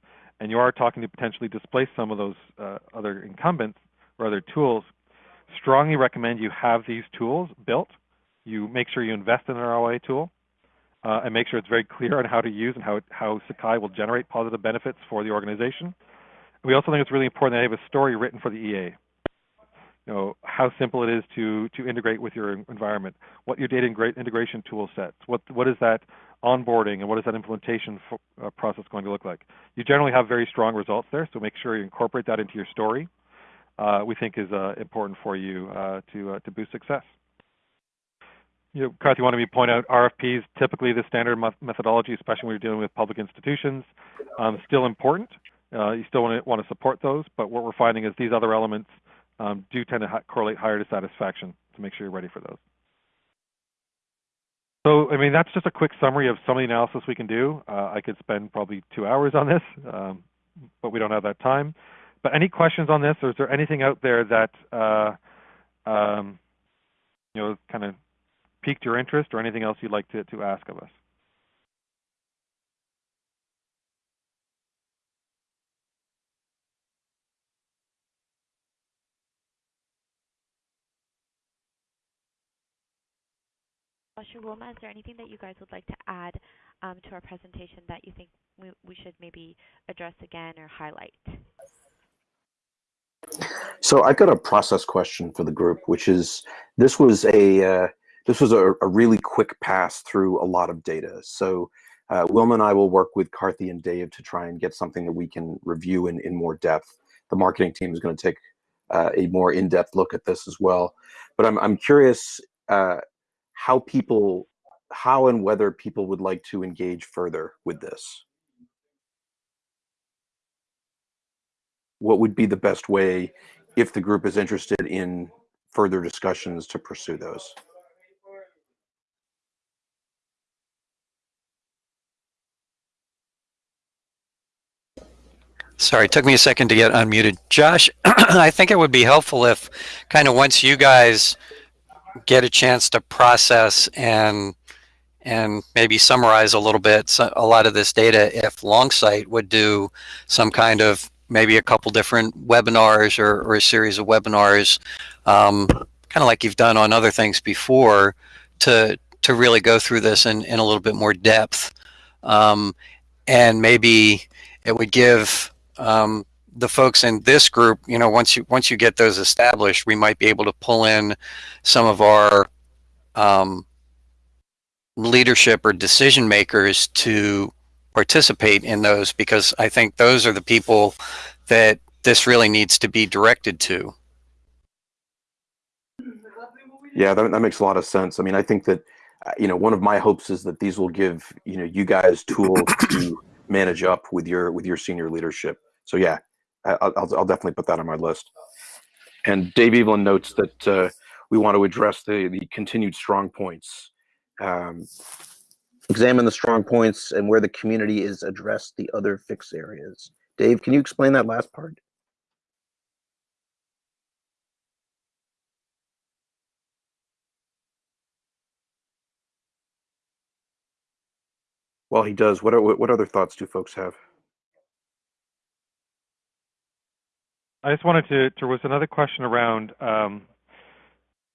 and you are talking to potentially displace some of those uh, other incumbents or other tools, strongly recommend you have these tools built. You make sure you invest in an ROI tool uh, and make sure it's very clear on how to use and how, how Sakai will generate positive benefits for the organization. We also think it's really important that you have a story written for the EA. You know, how simple it is to, to integrate with your environment, what your data integration tool sets, what, what is that onboarding and what is that implementation uh, process going to look like. You generally have very strong results there, so make sure you incorporate that into your story. Uh, we think is uh, important for you uh, to, uh, to boost success. You know, Karthi wanted me to point out RFPs, typically the standard methodology, especially when you're dealing with public institutions, um, still important. Uh, you still want to, want to support those, but what we're finding is these other elements um, do tend to correlate higher to satisfaction to make sure you're ready for those. So, I mean, that's just a quick summary of some of the analysis we can do. Uh, I could spend probably two hours on this, um, but we don't have that time. But any questions on this, or is there anything out there that, uh, um, you know, kind of piqued your interest or anything else you'd like to, to ask of us? Joshua Wilma, is there anything that you guys would like to add um, to our presentation that you think we, we should maybe address again or highlight? So I've got a process question for the group, which is this was a uh, this was a, a, really quick pass through a lot of data. So uh, Wilma and I will work with Karthi and Dave to try and get something that we can review in, in more depth. The marketing team is going to take uh, a more in-depth look at this as well. But I'm, I'm curious uh, how people, how and whether people would like to engage further with this. What would be the best way if the group is interested in further discussions to pursue those? Sorry, it took me a second to get unmuted. Josh, I think it would be helpful if kind of once you guys get a chance to process and and maybe summarize a little bit a lot of this data if Longsight would do some kind of maybe a couple different webinars or, or a series of webinars um, kind of like you've done on other things before to to really go through this in, in a little bit more depth. Um, and maybe it would give um, the folks in this group, you know, once you once you get those established, we might be able to pull in some of our um, leadership or decision makers to participate in those because I think those are the people that this really needs to be directed to. Yeah, that, that makes a lot of sense. I mean, I think that, uh, you know, one of my hopes is that these will give, you know, you guys tools to manage up with your with your senior leadership. So yeah, I'll, I'll, definitely put that on my list. And Dave Evelyn notes that uh, we want to address the, the continued strong points. Um, examine the strong points and where the community is addressed the other fix areas. Dave, can you explain that last part? While he does, what are, what other thoughts do folks have? I just wanted to, there was another question around um,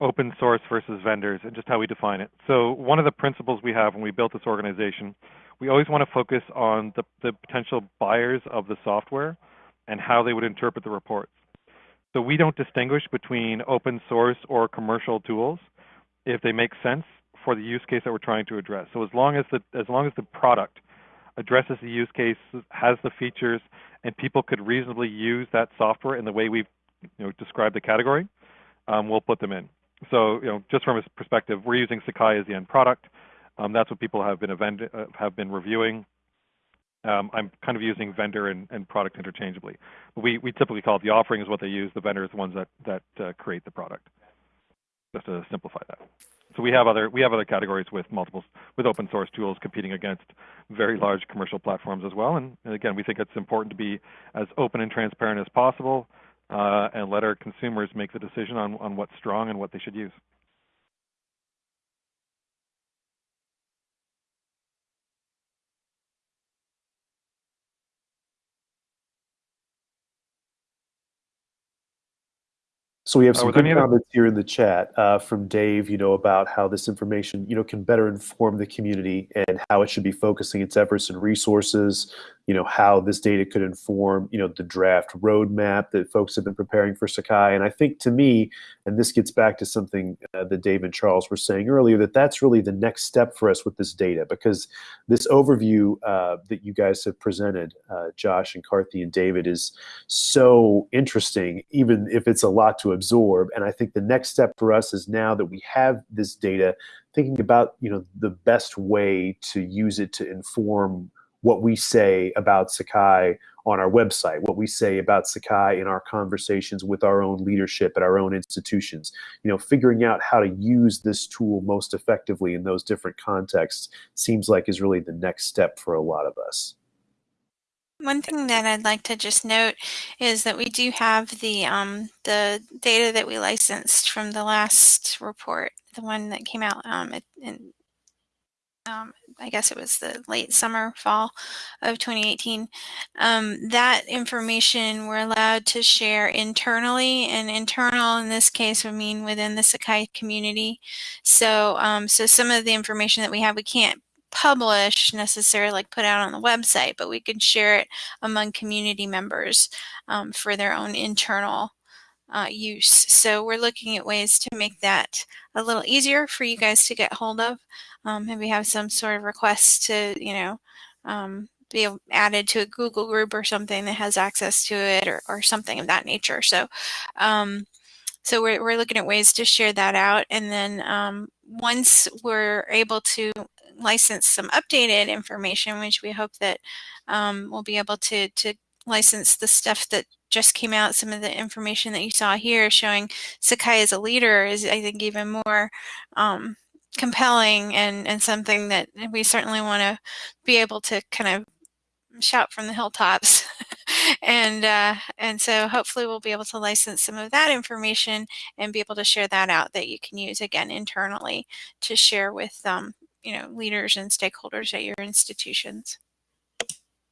open source versus vendors and just how we define it. So one of the principles we have when we built this organization, we always want to focus on the, the potential buyers of the software and how they would interpret the reports. So we don't distinguish between open source or commercial tools if they make sense for the use case that we're trying to address. So as long as the as long as the product addresses the use case, has the features, and people could reasonably use that software in the way we've you know, described the category, um, we'll put them in. So you know, just from a perspective, we're using Sakai as the end product. Um, that's what people have been uh, have been reviewing. Um, I'm kind of using vendor and, and product interchangeably. We, we typically call it the offering is what they use. The vendor is the ones that, that uh, create the product. Just to simplify that. So we have other we have other categories with multiple with open source tools competing against very large commercial platforms as well. And, and again, we think it's important to be as open and transparent as possible uh, and let our consumers make the decision on, on what's strong and what they should use. So we have some good comments here in the chat uh, from Dave, you know, about how this information, you know, can better inform the community and how it should be focusing its efforts and resources. You know, how this data could inform, you know, the draft roadmap that folks have been preparing for Sakai. And I think to me, and this gets back to something uh, that Dave and Charles were saying earlier, that that's really the next step for us with this data because this overview uh, that you guys have presented, uh, Josh and Carthy and David, is so interesting, even if it's a lot to absorb. And I think the next step for us is now that we have this data, thinking about you know the best way to use it to inform what we say about Sakai on our website, what we say about Sakai in our conversations with our own leadership at our own institutions. You know, figuring out how to use this tool most effectively in those different contexts seems like is really the next step for a lot of us. One thing that I'd like to just note is that we do have the um, the data that we licensed from the last report, the one that came out um, in, um, I guess it was the late summer, fall of 2018. Um, that information we're allowed to share internally, and internal in this case would mean within the Sakai community. So, um, so some of the information that we have, we can't publish necessarily like put out on the website, but we can share it among community members um, for their own internal uh, use. So we're looking at ways to make that a little easier for you guys to get hold of. Um, maybe have some sort of request to, you know, um, be added to a Google group or something that has access to it or, or something of that nature. So, um, so we're, we're looking at ways to share that out. And then um, once we're able to license some updated information, which we hope that um, we'll be able to, to license the stuff that just came out, some of the information that you saw here showing Sakai as a leader is, I think, even more um, compelling and, and something that we certainly want to be able to kind of shout from the hilltops. and uh, and so hopefully we'll be able to license some of that information and be able to share that out that you can use again internally to share with um, you know leaders and stakeholders at your institutions.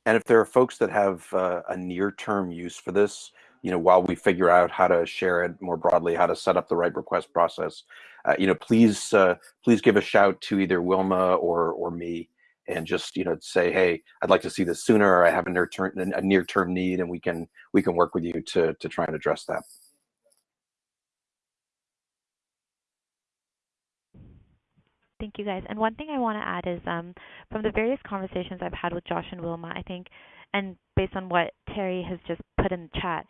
And if there are folks that have uh, a near-term use for this, you know, while we figure out how to share it more broadly, how to set up the right request process, uh, you know, please uh, please give a shout to either Wilma or or me, and just you know say, hey, I'd like to see this sooner. Or I have a near term a near term need, and we can we can work with you to to try and address that. Thank you guys. And one thing I want to add is um, from the various conversations I've had with Josh and Wilma, I think, and based on what Terry has just put in the chat,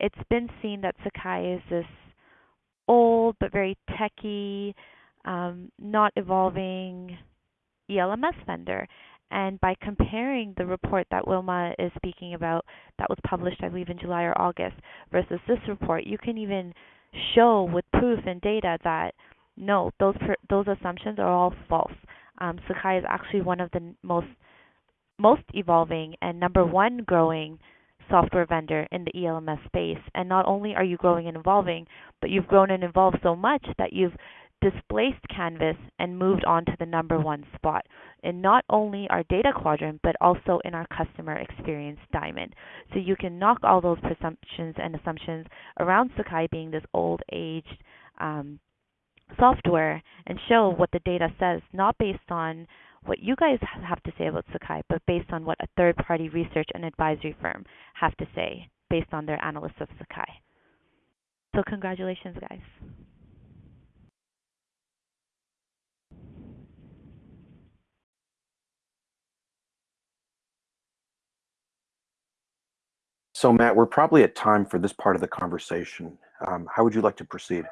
it's been seen that Sakai is this old but very techy, um, not evolving ELMS vendor. And by comparing the report that Wilma is speaking about, that was published, I believe, in July or August, versus this report, you can even show with proof and data that no, those those assumptions are all false. Um, Sakai is actually one of the most most evolving and number one growing software vendor in the ELMS space. And not only are you growing and evolving, but you've grown and evolved so much that you've displaced Canvas and moved on to the number one spot in not only our data quadrant, but also in our customer experience diamond. So you can knock all those presumptions and assumptions around Sakai being this old aged um, software and show what the data says, not based on what you guys have to say about Sakai, but based on what a third party research and advisory firm have to say based on their analysis of Sakai. So, congratulations, guys. So, Matt, we're probably at time for this part of the conversation. Um, how would you like to proceed?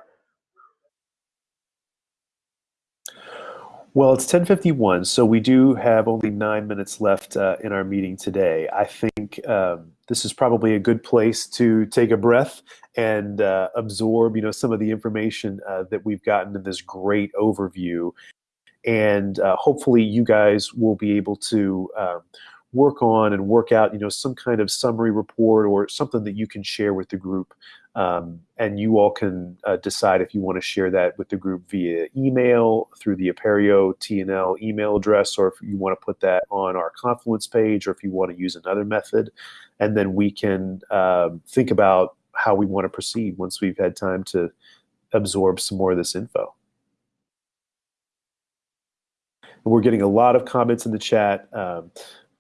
Well, it's 10:51, so we do have only nine minutes left uh, in our meeting today. I think um, this is probably a good place to take a breath and uh, absorb, you know, some of the information uh, that we've gotten in this great overview, and uh, hopefully, you guys will be able to um, work on and work out, you know, some kind of summary report or something that you can share with the group um, and you all can uh, decide if you want to share that with the group via email through the Apereo TNL email address, or if you want to put that on our Confluence page, or if you want to use another method. And then we can um, think about how we want to proceed once we've had time to absorb some more of this info. we're getting a lot of comments in the chat. Um,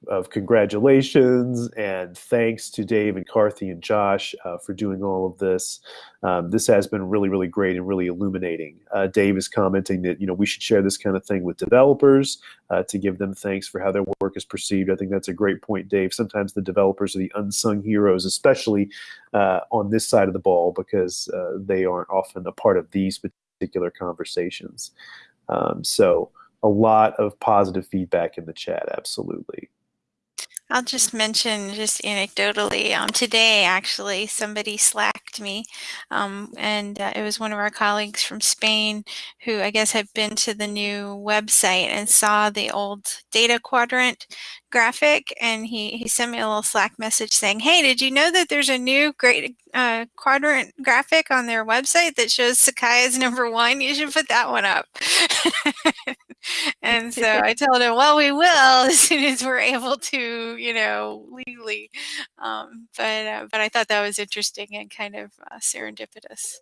of congratulations and thanks to Dave and Carthy and Josh uh, for doing all of this. Um, this has been really, really great and really illuminating. Uh, Dave is commenting that you know we should share this kind of thing with developers uh, to give them thanks for how their work is perceived. I think that's a great point, Dave. Sometimes the developers are the unsung heroes, especially uh, on this side of the ball, because uh, they aren't often a part of these particular conversations. Um, so a lot of positive feedback in the chat, absolutely. I'll just mention, just anecdotally, um, today actually somebody slacked me, um, and uh, it was one of our colleagues from Spain who I guess had been to the new website and saw the old data quadrant graphic, and he he sent me a little Slack message saying, "Hey, did you know that there's a new great uh, quadrant graphic on their website that shows Sakai as number one? You should put that one up." and so I told him, well, we will as soon as we're able to, you know, legally. Um, but uh, but I thought that was interesting and kind of uh, serendipitous.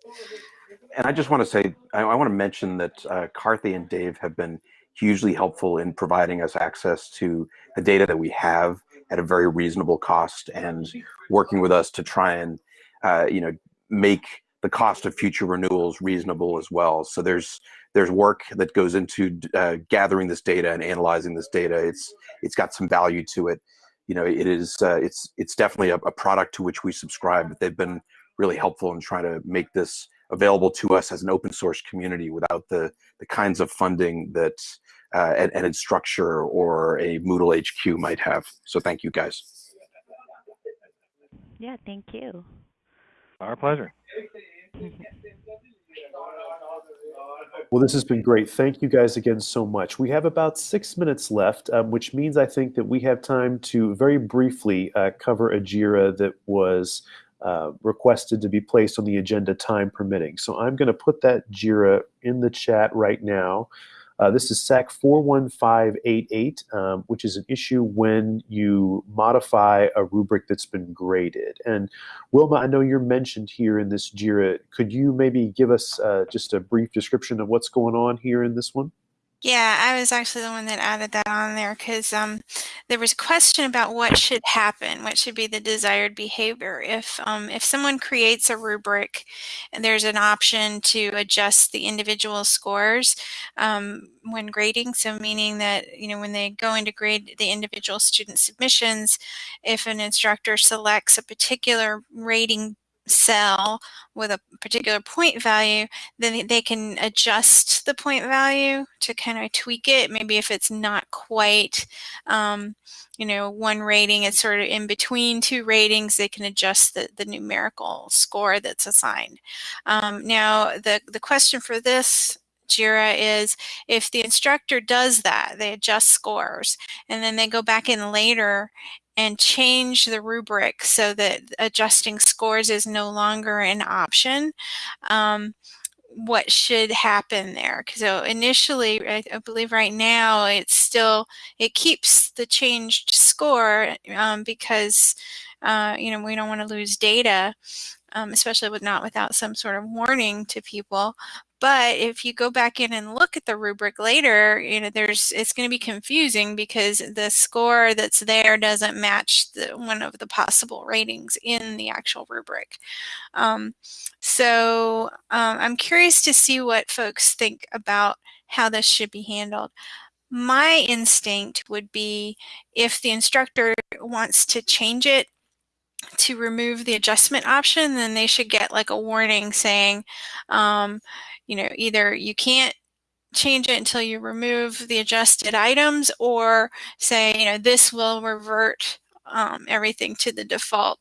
And I just want to say, I, I want to mention that uh, Carthy and Dave have been hugely helpful in providing us access to the data that we have at a very reasonable cost and working with us to try and, uh, you know, make the cost of future renewals reasonable as well. So there's there's work that goes into uh, gathering this data and analyzing this data. It's it's got some value to it. You know, it is uh, it's it's definitely a, a, product to which we subscribe. But they've been really helpful in trying to make this available to us as an open source community without the the kinds of funding that uh, an, an Instructure or a Moodle HQ might have. So thank you guys. Yeah, thank you. Our pleasure. Well, this has been great. Thank you guys again so much. We have about six minutes left, um, which means I think that we have time to very briefly uh, cover a JIRA that was uh, requested to be placed on the agenda time permitting. So I'm going to put that JIRA in the chat right now. Uh, this is SAK 41588, um, which is an issue when you modify a rubric that's been graded. And Wilma, I know you're mentioned here in this JIRA. Could you maybe give us uh, just a brief description of what's going on here in this one? Yeah, I was actually the one that added that on there because um, there was a question about what should happen, what should be the desired behavior. If um, if someone creates a rubric and there's an option to adjust the individual scores um, when grading, so meaning that you know when they go into grade the individual student submissions, if an instructor selects a particular rating cell with a particular point value, then they can adjust the point value to kind of tweak it. Maybe if it's not quite, um, you know, one rating, it's sort of in between two ratings, they can adjust the, the numerical score that's assigned. Um, now, the, the question for this JIRA is if the instructor does that, they adjust scores, and then they go back in later and change the rubric so that adjusting scores is no longer an option. Um, what should happen there. So initially, I, I, believe right now it's still it keeps the changed score um, because uh, you know we don't want to lose data, um, especially with not without some sort of warning to people. But if you go back in and look at the rubric later, you know, there's it's going to be confusing because the score that's there doesn't match the, one of the possible ratings in the actual rubric. Um, so um, I'm curious to see what folks think about how this should be handled. My instinct would be if the instructor wants to change it to remove the adjustment option, then they should get like a warning saying, um, you know, either you can't change it until you remove the adjusted items or say, you know, this will revert um, everything to the default,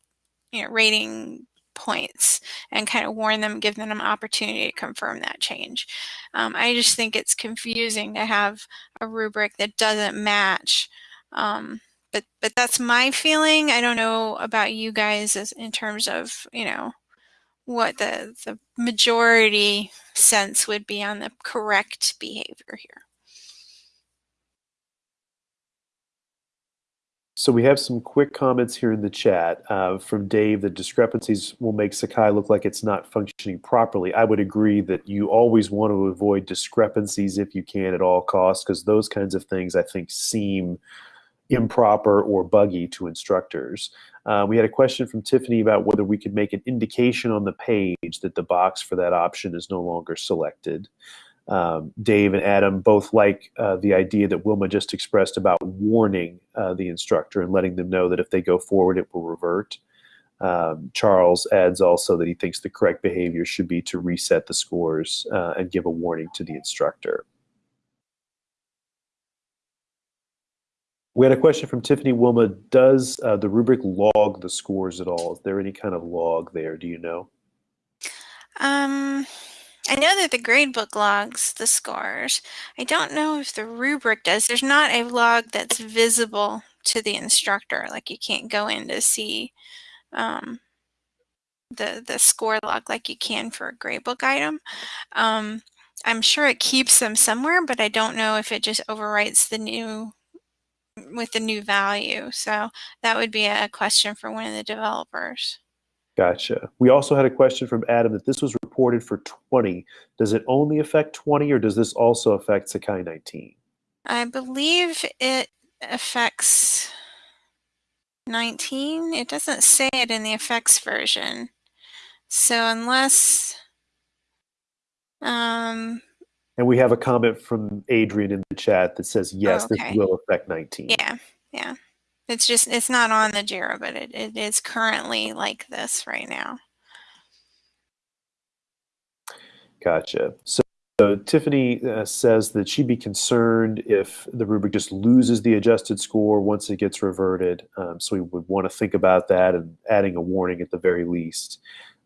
you know, rating points and kind of warn them, give them an opportunity to confirm that change. Um, I just think it's confusing to have a rubric that doesn't match um, but but that's my feeling. I don't know about you guys as in terms of you know what the the majority sense would be on the correct behavior here. So we have some quick comments here in the chat uh, from Dave. The discrepancies will make Sakai look like it's not functioning properly. I would agree that you always want to avoid discrepancies if you can at all costs, because those kinds of things I think seem improper or buggy to instructors. Uh, we had a question from Tiffany about whether we could make an indication on the page that the box for that option is no longer selected. Um, Dave and Adam both like uh, the idea that Wilma just expressed about warning uh, the instructor and letting them know that if they go forward, it will revert. Um, Charles adds also that he thinks the correct behavior should be to reset the scores uh, and give a warning to the instructor. We had a question from Tiffany Wilma. Does uh, the rubric log the scores at all? Is there any kind of log there? Do you know? Um, I know that the gradebook logs the scores. I don't know if the rubric does. There's not a log that's visible to the instructor. Like you can't go in to see um, the the score log like you can for a gradebook item. Um, I'm sure it keeps them somewhere, but I don't know if it just overwrites the new with the new value. So that would be a question for one of the developers. Gotcha. We also had a question from Adam that this was reported for 20. Does it only affect 20 or does this also affect Sakai 19? I believe it affects 19. It doesn't say it in the effects version. So unless um, and we have a comment from Adrian in the chat that says, yes, okay. this will affect 19. Yeah, yeah. It's just, it's not on the JIRA, but it, it is currently like this right now. Gotcha. So, so Tiffany uh, says that she'd be concerned if the rubric just loses the adjusted score once it gets reverted. Um, so we would want to think about that and adding a warning at the very least.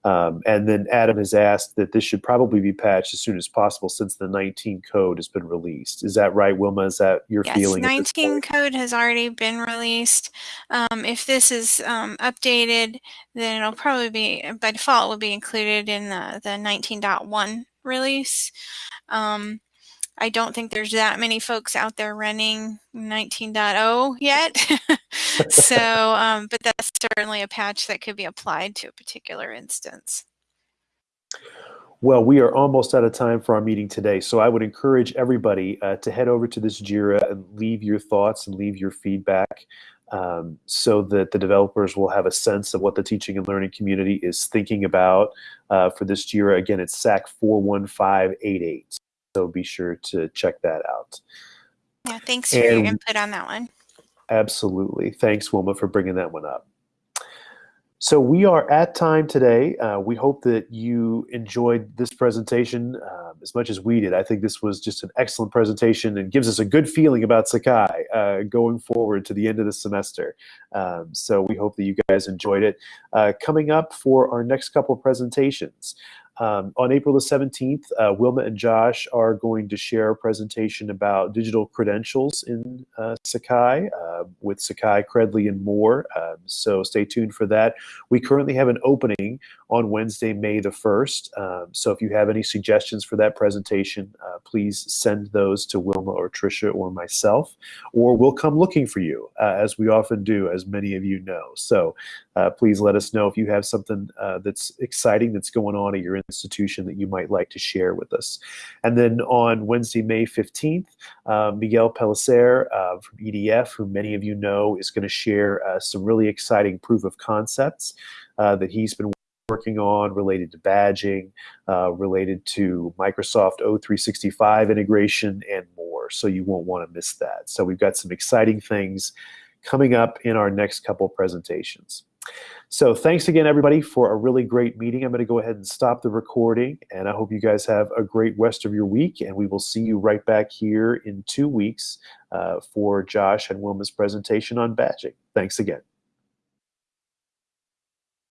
Um, and then Adam has asked that this should probably be patched as soon as possible since the 19 code has been released. Is that right, Wilma? Is that your yes, feeling? Yes, 19 code has already been released. Um, if this is um, updated, then it'll probably be, by default, will be included in the, the 19.1 release. Um, I don't think there's that many folks out there running 19.0 yet. so, um, but that's certainly a patch that could be applied to a particular instance. Well, we are almost out of time for our meeting today, so I would encourage everybody uh, to head over to this JIRA and leave your thoughts and leave your feedback um, so that the developers will have a sense of what the teaching and learning community is thinking about uh, for this JIRA. Again, it's SAK 41588 so be sure to check that out. Yeah, thanks for your input on that one. Absolutely. Thanks, Wilma, for bringing that one up. So we are at time today. Uh, we hope that you enjoyed this presentation uh, as much as we did. I think this was just an excellent presentation and gives us a good feeling about Sakai uh, going forward to the end of the semester. Um, so we hope that you guys enjoyed it. Uh, coming up for our next couple of presentations, Um, on April the 17th, uh, Wilma and Josh are going to share a presentation about digital credentials in uh, Sakai uh, with Sakai, Credly, and more. Um, so stay tuned for that. We currently have an opening on Wednesday, May the 1st. Um, so if you have any suggestions for that presentation, uh, please send those to Wilma or Tricia or myself, or we'll come looking for you, uh, as we often do, as many of you know. So uh, please let us know if you have something uh, that's exciting that's going on at your institution that you might like to share with us. And then on Wednesday, May 15th, uh, Miguel Pellicer uh, from EDF, who many of you know, is going to share uh, some really exciting proof of concepts uh, that he's been working on related to badging, related to Microsoft O365 integration, and more. So you won't want to miss that. So we've got some exciting things coming up in our next couple presentations. So thanks again, everybody, for a really great meeting. I'm going to go ahead and stop the recording, and I hope you guys have a great rest of your week, and we will see you right back here in two weeks uh, for Josh and Wilma's presentation on badging. Thanks again.